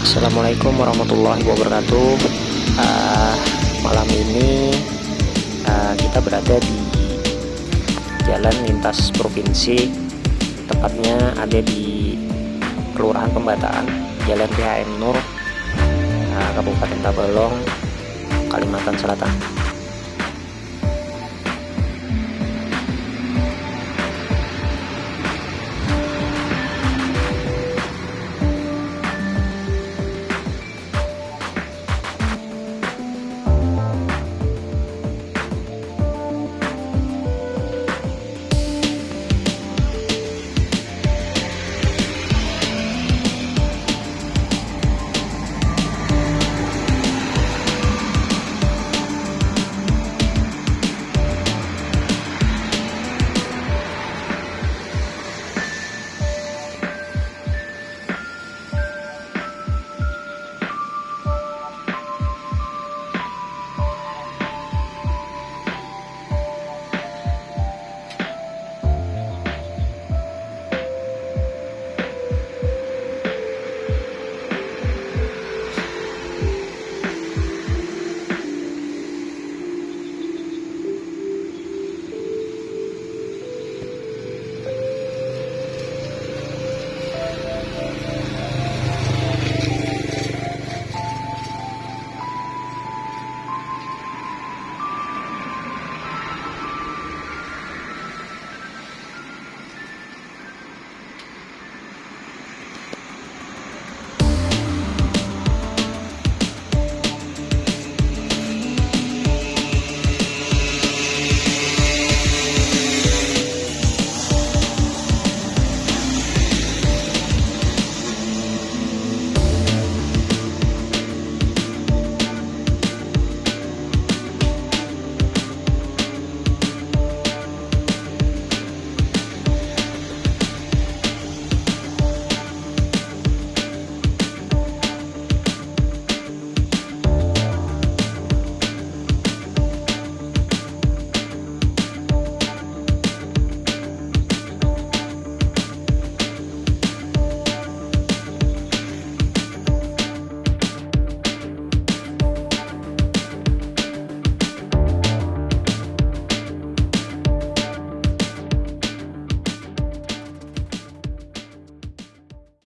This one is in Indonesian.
Assalamualaikum warahmatullahi wabarakatuh. Uh, Malam ini uh, kita berada di jalan lintas provinsi. Tepatnya ada di Kelurahan Pembataan Jalan PHM Nur uh, Kabupaten Tabalong Kalimantan Selatan.